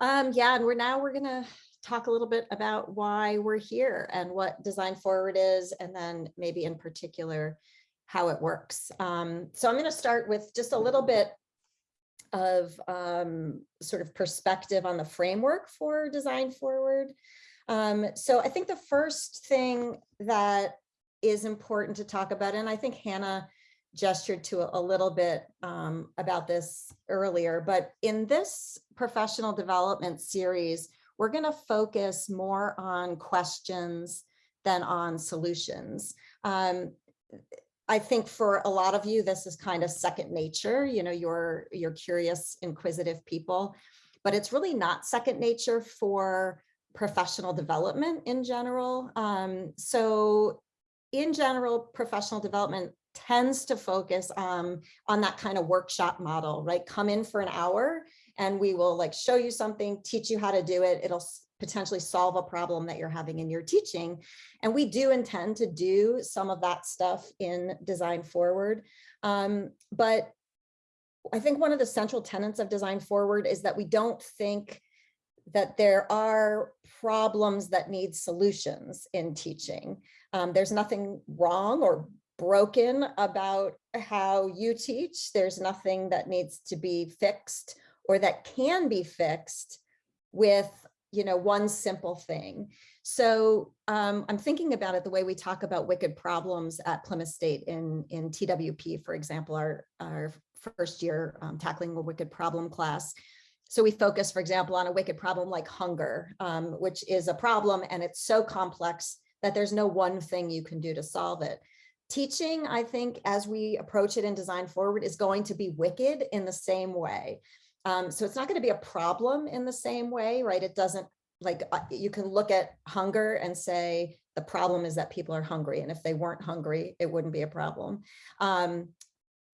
Um, yeah, and we're now we're gonna talk a little bit about why we're here and what Design Forward is, and then maybe in particular how it works. Um, so I'm going to start with just a little bit of um, sort of perspective on the framework for Design Forward. Um, so I think the first thing that is important to talk about, and I think Hannah gestured to a, little bit um, about this earlier, but in this professional development series, we're going to focus more on questions than on solutions. Um, I think for a lot of you, this is kind of second nature. You know, you're you're curious, inquisitive people, but it's really not second nature for professional development in general. Um, so in general, professional development tends to focus um, on that kind of workshop model, right? Come in for an hour and we will like show you something, teach you how to do it. It'll potentially solve a problem that you're having in your teaching. And we do intend to do some of that stuff in Design Forward. Um, but I think one of the central tenets of Design Forward is that we don't think that there are problems that need solutions in teaching. Um, there's nothing wrong or broken about how you teach. There's nothing that needs to be fixed or that can be fixed with you know, one simple thing. So um, I'm thinking about it the way we talk about wicked problems at Plymouth State in, in TWP, for example, our, our first year um, tackling a wicked problem class. So we focus, for example, on a wicked problem like hunger, um, which is a problem and it's so complex that there's no one thing you can do to solve it. Teaching, I think, as we approach it in Design Forward is going to be wicked in the same way. Um, so it's not going to be a problem in the same way, right? It doesn't like uh, you can look at hunger and say the problem is that people are hungry. And if they weren't hungry, it wouldn't be a problem. Um,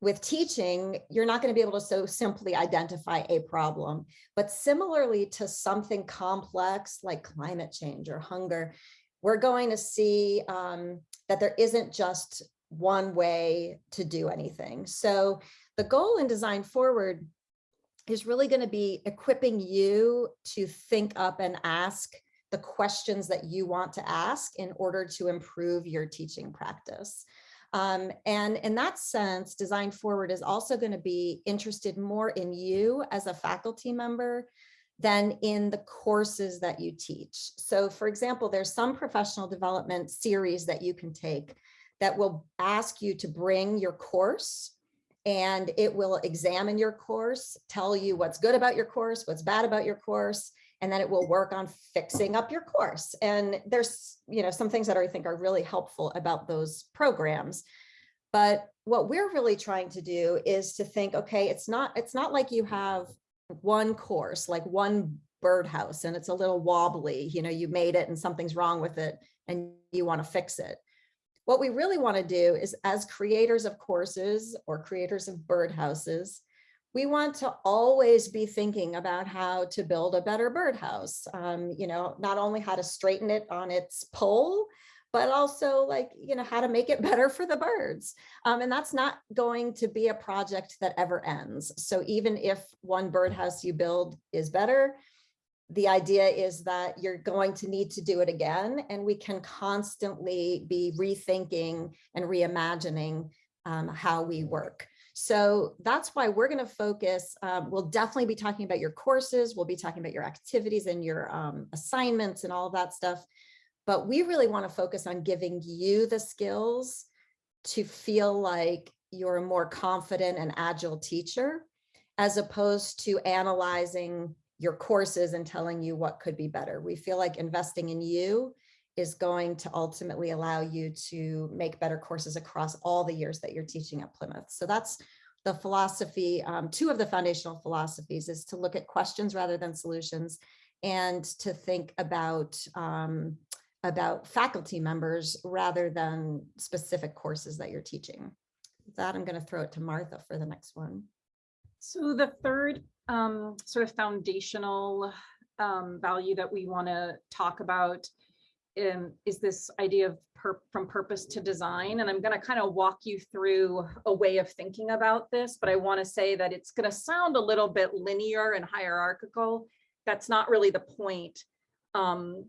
with teaching, you're not going to be able to so simply identify a problem, but similarly to something complex like climate change or hunger, we're going to see um, that there isn't just one way to do anything. So the goal in Design Forward is really going to be equipping you to think up and ask the questions that you want to ask in order to improve your teaching practice. Um, and in that sense, Design Forward is also going to be interested more in you as a faculty member than in the courses that you teach. So for example, there's some professional development series that you can take that will ask you to bring your course and it will examine your course, tell you what's good about your course, what's bad about your course, and then it will work on fixing up your course. And there's, you know, some things that I think are really helpful about those programs. But what we're really trying to do is to think, okay, it's not, it's not like you have one course, like one birdhouse and it's a little wobbly, you know, you made it and something's wrong with it and you want to fix it. What we really want to do is as creators of courses or creators of birdhouses, we want to always be thinking about how to build a better birdhouse. Um, you know, not only how to straighten it on its pole, but also like, you know, how to make it better for the birds. Um, and that's not going to be a project that ever ends. So even if one birdhouse you build is better, the idea is that you're going to need to do it again and we can constantly be rethinking and reimagining um, how we work. So that's why we're going to focus. Um, we'll definitely be talking about your courses. We'll be talking about your activities and your um, assignments and all that stuff. But we really want to focus on giving you the skills to feel like you're a more confident and agile teacher, as opposed to analyzing your courses and telling you what could be better. We feel like investing in you is going to ultimately allow you to make better courses across all the years that you're teaching at Plymouth. So that's the philosophy, um, two of the foundational philosophies is to look at questions rather than solutions and to think about um, about faculty members rather than specific courses that you're teaching. With that, I'm going to throw it to Martha for the next one. So the third um, sort of foundational um, value that we want to talk about um, is this idea of from purpose to design. And I'm going to kind of walk you through a way of thinking about this, but I want to say that it's going to sound a little bit linear and hierarchical. that's not really the point. Um,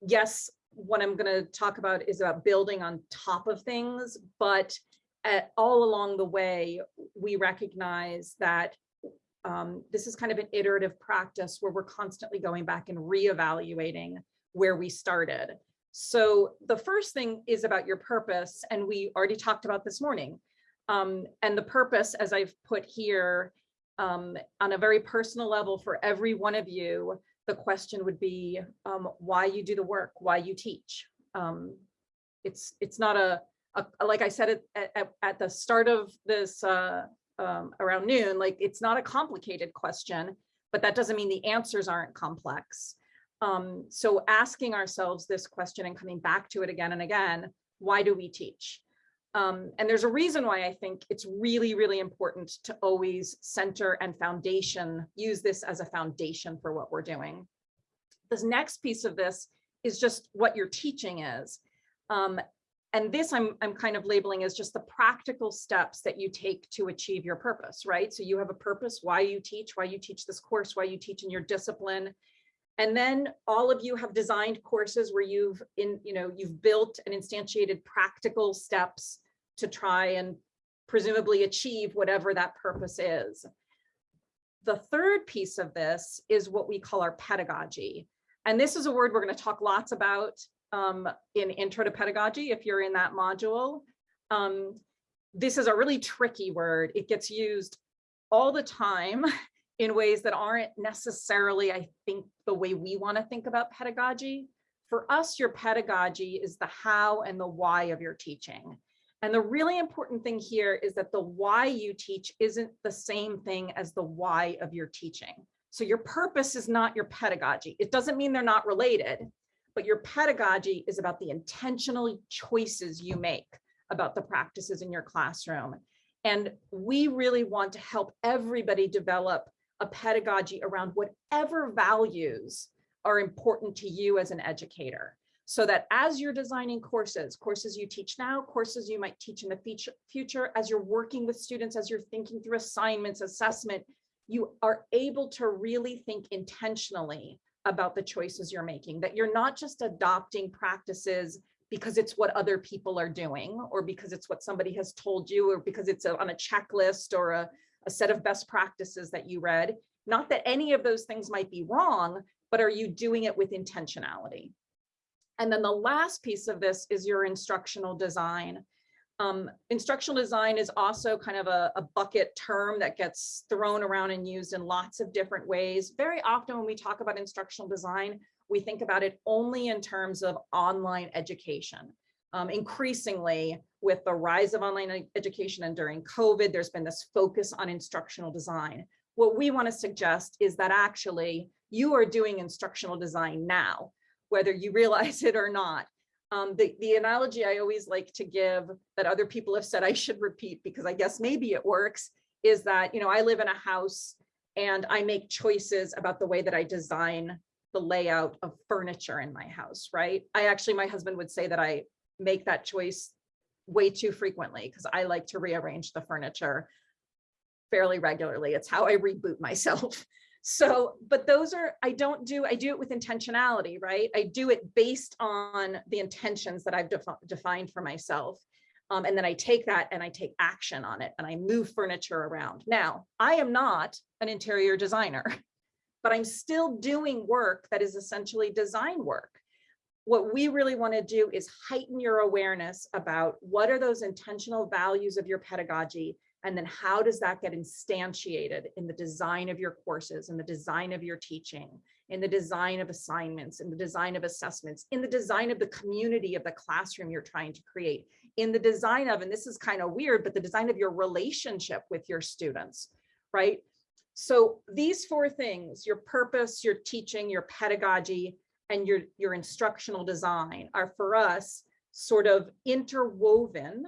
yes, what I'm gonna talk about is about building on top of things, but at, all along the way, we recognize that um, this is kind of an iterative practice where we're constantly going back and reevaluating where we started. So the first thing is about your purpose, and we already talked about this morning. Um, and the purpose, as I've put here, um, on a very personal level for every one of you, the question would be um, why you do the work, why you teach. Um, it's it's not a, a like I said at, at, at the start of this uh, um, around noon, like it's not a complicated question, but that doesn't mean the answers aren't complex. Um, so asking ourselves this question and coming back to it again and again, why do we teach? Um, and there's a reason why I think it's really, really important to always center and foundation, use this as a foundation for what we're doing. This next piece of this is just what your teaching is. Um, and this I'm, I'm kind of labeling as just the practical steps that you take to achieve your purpose, right? So you have a purpose, why you teach, why you teach this course, why you teach in your discipline. And then all of you have designed courses where you've in, you know, you've built and instantiated practical steps to try and presumably achieve whatever that purpose is. The third piece of this is what we call our pedagogy. And this is a word we're going to talk lots about um, in intro to pedagogy if you're in that module. Um, this is a really tricky word. It gets used all the time in ways that aren't necessarily, I think, the way we want to think about pedagogy. For us, your pedagogy is the how and the why of your teaching. And the really important thing here is that the why you teach isn't the same thing as the why of your teaching. So your purpose is not your pedagogy. It doesn't mean they're not related, but your pedagogy is about the intentional choices you make about the practices in your classroom. And we really want to help everybody develop a pedagogy around whatever values are important to you as an educator so that as you're designing courses, courses you teach now, courses you might teach in the future, as you're working with students, as you're thinking through assignments, assessment, you are able to really think intentionally about the choices you're making, that you're not just adopting practices because it's what other people are doing, or because it's what somebody has told you, or because it's on a checklist or a, a set of best practices that you read. Not that any of those things might be wrong, but are you doing it with intentionality? And then the last piece of this is your instructional design. Um, instructional design is also kind of a, a, bucket term that gets thrown around and used in lots of different ways. Very often when we talk about instructional design, we think about it only in terms of online education. Um, increasingly, with the rise of online education and during COVID, there's been this focus on instructional design. What we want to suggest is that actually you are doing instructional design now whether you realize it or not. Um, the, the analogy I always like to give that other people have said I should repeat because I guess maybe it works is that, you know, I live in a house and I make choices about the way that I design the layout of furniture in my house, right? I actually, my husband would say that I make that choice way too frequently because I like to rearrange the furniture fairly regularly. It's how I reboot myself. So, but those are, I don't do, I do it with intentionality, right? I do it based on the intentions that I've defi defined for myself. Um, and then I take that and I take action on it and I move furniture around. Now, I am not an interior designer, but I'm still doing work that is essentially design work. What we really want to do is heighten your awareness about what are those intentional values of your pedagogy and then how does that get instantiated in the design of your courses, in the design of your teaching, in the design of assignments, in the design of assessments, in the design of the community of the classroom you're trying to create, in the design of, and this is kind of weird, but the design of your relationship with your students, right? So these four things, your purpose, your teaching, your pedagogy, and your, your instructional design are for us sort of interwoven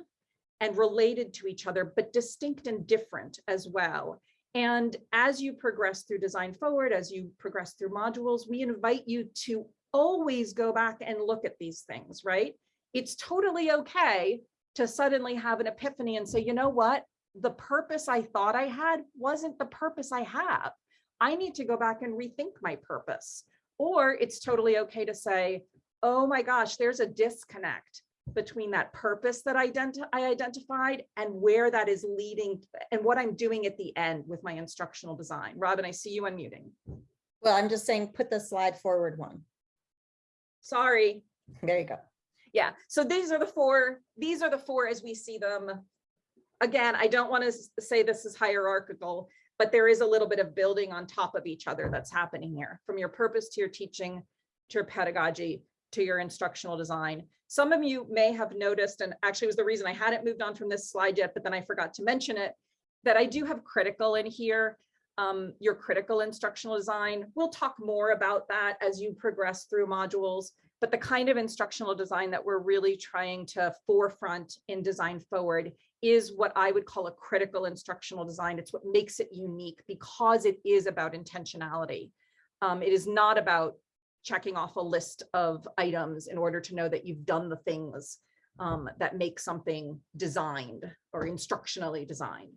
and related to each other, but distinct and different as well. And as you progress through Design Forward, as you progress through modules, we invite you to always go back and look at these things, right? It's totally okay to suddenly have an epiphany and say, you know what? The purpose I thought I had wasn't the purpose I have. I need to go back and rethink my purpose. Or it's totally okay to say, oh my gosh, there's a disconnect between that purpose that identi- I identified and where that is leading and what I'm doing at the end with my instructional design. Robin, I see you unmuting. Well, I'm just saying, put the slide forward one. Sorry. There you go. Yeah, so these are the four, these are the four as we see them. Again, I don't want to say this is hierarchical, but there is a little bit of building on top of each other that's happening here, from your purpose to your teaching, to your pedagogy, to your instructional design. Some of you may have noticed, and actually was the reason I hadn't moved on from this slide yet, but then I forgot to mention it, that I do have critical in here, um, your critical instructional design. We'll talk more about that as you progress through modules but the kind of instructional design that we're really trying to forefront in design forward is what I would call a critical instructional design. It's what makes it unique because it is about intentionality. Um, it is not about checking off a list of items in order to know that you've done the things um, that make something designed or instructionally designed.